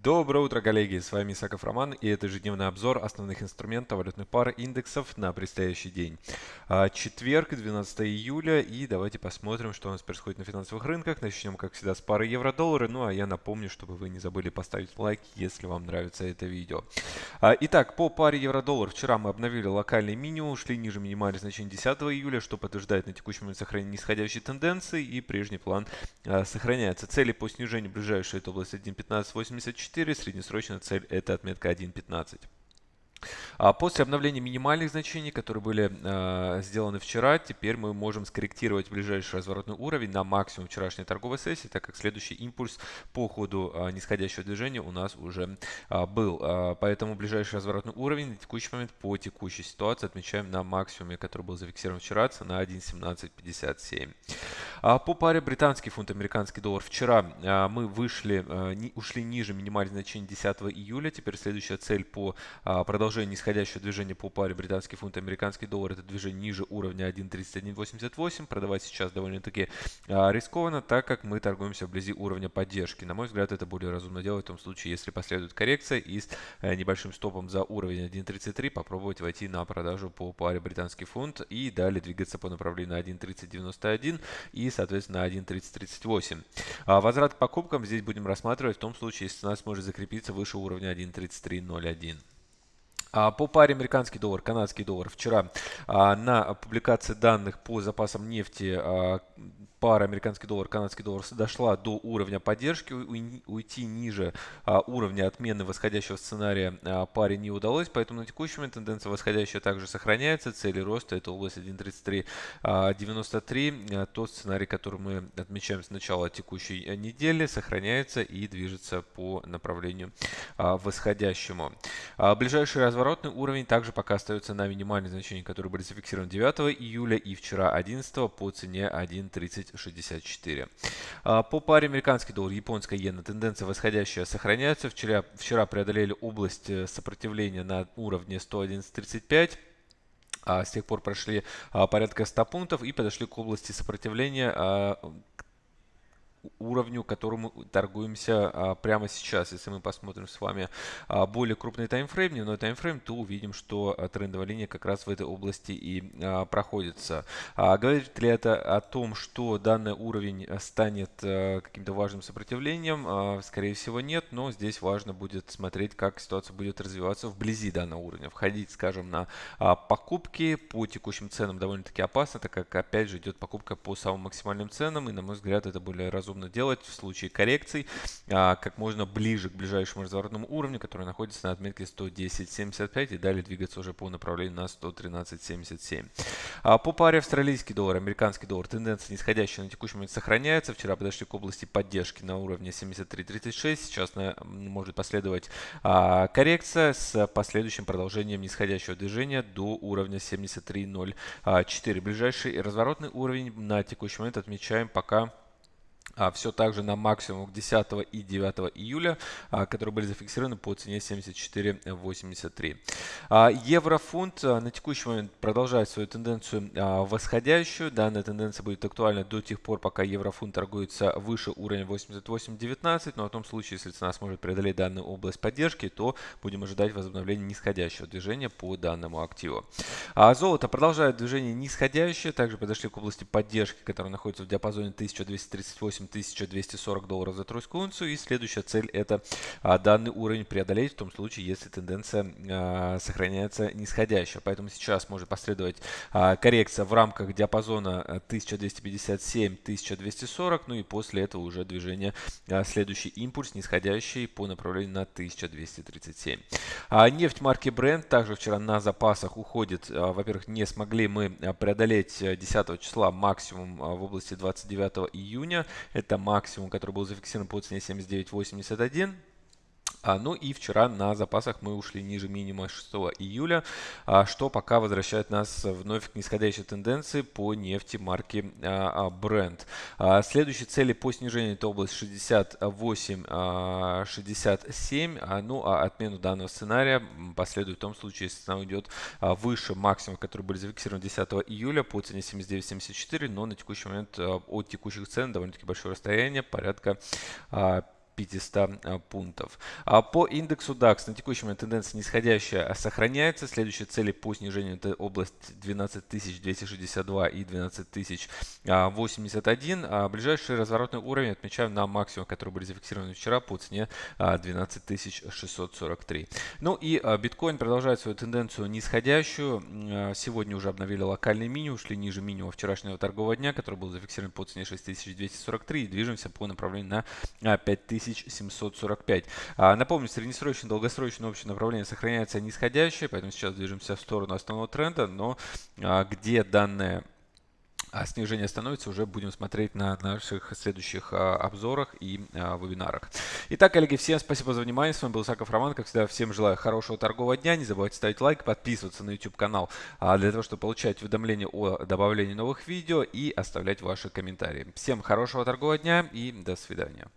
Доброе утро, коллеги! С вами Исаков Роман и это ежедневный обзор основных инструментов валютных пар индексов на предстоящий день. А, четверг, 12 июля и давайте посмотрим, что у нас происходит на финансовых рынках. Начнем, как всегда, с пары евро-доллары. Ну а я напомню, чтобы вы не забыли поставить лайк, если вам нравится это видео. А, итак, по паре евро-доллар вчера мы обновили локальный минимум, ушли ниже минимальных значений 10 июля, что подтверждает на текущий момент сохранение нисходящей тенденции и прежний план а, сохраняется. Цели по снижению ближайшей это область 1.1584 4, среднесрочная цель это отметка 1.15. А после обновления минимальных значений, которые были э, сделаны вчера, теперь мы можем скорректировать ближайший разворотный уровень на максимум вчерашней торговой сессии, так как следующий импульс по ходу э, нисходящего движения у нас уже э, был. Э, поэтому ближайший разворотный уровень на текущий момент по текущей ситуации отмечаем на максимуме, который был зафиксирован вчера, цена 1.1757. А по паре британский фунт, американский доллар. Вчера а, мы вышли, а, ушли ниже минимальных значений 10 июля. Теперь следующая цель по продолжению нисходящего движения по паре британский фунт, американский доллар. Это движение ниже уровня 1.3188. Продавать сейчас довольно-таки рискованно, так как мы торгуемся вблизи уровня поддержки. На мой взгляд, это более разумно делать в том случае, если последует коррекция и с э, небольшим стопом за уровень 1.33 попробовать войти на продажу по паре британский фунт и далее двигаться по направлению на 1.3091 и соответственно, 1.3038. А возврат к покупкам здесь будем рассматривать в том случае, если цена сможет закрепиться выше уровня 1.3301. А по паре американский доллар, канадский доллар. Вчера а, на публикации данных по запасам нефти а, пара американский доллар, канадский доллар дошла до уровня поддержки, уйти ниже а, уровня отмены восходящего сценария а, паре не удалось, поэтому на текущий момент тенденция восходящая также сохраняется, цели роста это область 1.3393, а, тот сценарий, который мы отмечаем с начала текущей э, недели, сохраняется и движется по направлению восходящему. Ближайший разворотный уровень также пока остается на минимальные значения, которые были зафиксированы 9 июля и вчера 11 по цене 1.30 10.64. А, по паре американский доллар, японская иена, тенденция восходящая сохраняется. Вчера, вчера преодолели область э, сопротивления на уровне 111.35 а с тех пор прошли а, порядка 100 пунктов и подошли к области сопротивления уровню, которому торгуемся а, прямо сейчас. Если мы посмотрим с вами а, более крупный таймфрейм, дневной таймфрейм, то увидим, что а, трендовая линия как раз в этой области и проходится. Говорит ли это о том, что данный уровень станет каким-то важным сопротивлением? Скорее всего нет, но здесь важно будет смотреть, как ситуация будет развиваться вблизи данного уровня. Входить, скажем, на покупки по текущим ценам довольно-таки опасно, так как опять же идет покупка по самым максимальным ценам, и на мой взгляд это более разумно делать в случае коррекций а, как можно ближе к ближайшему разворотному уровню, который находится на отметке 110.75 и далее двигаться уже по направлению на 113.77. А, по паре австралийский доллар, американский доллар, тенденция нисходящая на текущий момент сохраняется. Вчера подошли к области поддержки на уровне 73.36. Сейчас на, может последовать а, коррекция с последующим продолжением нисходящего движения до уровня 73.04. Ближайший разворотный уровень на текущий момент отмечаем пока все так же на максимум 10 и 9 июля, а, которые были зафиксированы по цене 74.83. А, Еврофунт а, на текущий момент продолжает свою тенденцию а, восходящую. Данная тенденция будет актуальна до тех пор, пока еврофунт торгуется выше уровня 88.19. Но в том случае, если цена сможет преодолеть данную область поддержки, то будем ожидать возобновления нисходящего движения по данному активу. А золото продолжает движение нисходящее. Также подошли к области поддержки, которая находится в диапазоне 1238 1240 долларов за тройскую унцию. И следующая цель это а, данный уровень преодолеть в том случае, если тенденция а, сохраняется нисходящая. Поэтому сейчас может последовать а, коррекция в рамках диапазона 1257-1240. Ну и после этого уже движение, следующий импульс нисходящий по направлению на 1237. Нефть марки Brent также вчера на запасах уходит. Во-первых, не смогли мы преодолеть 10 числа максимум в области 29 июня. Это максимум, который был зафиксирован по цене 79.81. А, ну и вчера на запасах мы ушли ниже минимума 6 июля, а, что пока возвращает нас вновь к нисходящей тенденции по нефти марки а, Brent. Следующие цели по снижению это область 68-67, а, ну а отмену данного сценария последует в том случае, если цена уйдет выше максимума, которые были зафиксированы 10 июля по цене 79.74, но на текущий момент от текущих цен довольно-таки большое расстояние, порядка 500 пунктов. По индексу DAX на текущий момент тенденция нисходящая сохраняется. Следующие цели по снижению это область 12262 и 12081. А ближайший разворотный уровень отмечаем на максимум, которые были зафиксированы вчера по цене 12643. Ну и биткоин продолжает свою тенденцию нисходящую. Сегодня уже обновили локальный минимум, ушли ниже минимума вчерашнего торгового дня, который был зафиксирован по цене 6243 и движемся по направлению на 5745. Напомню, среднесрочное, долгосрочное общее направление сохраняется нисходящее, поэтому сейчас движемся в сторону основного тренда, но где данная а снижение становится, уже будем смотреть на наших следующих а, обзорах и а, вебинарах. Итак, коллеги, всем спасибо за внимание. С вами был Саков Роман. Как всегда, всем желаю хорошего торгового дня. Не забывайте ставить лайк, подписываться на YouTube канал а, для того, чтобы получать уведомления о добавлении новых видео и оставлять ваши комментарии. Всем хорошего торгового дня и до свидания.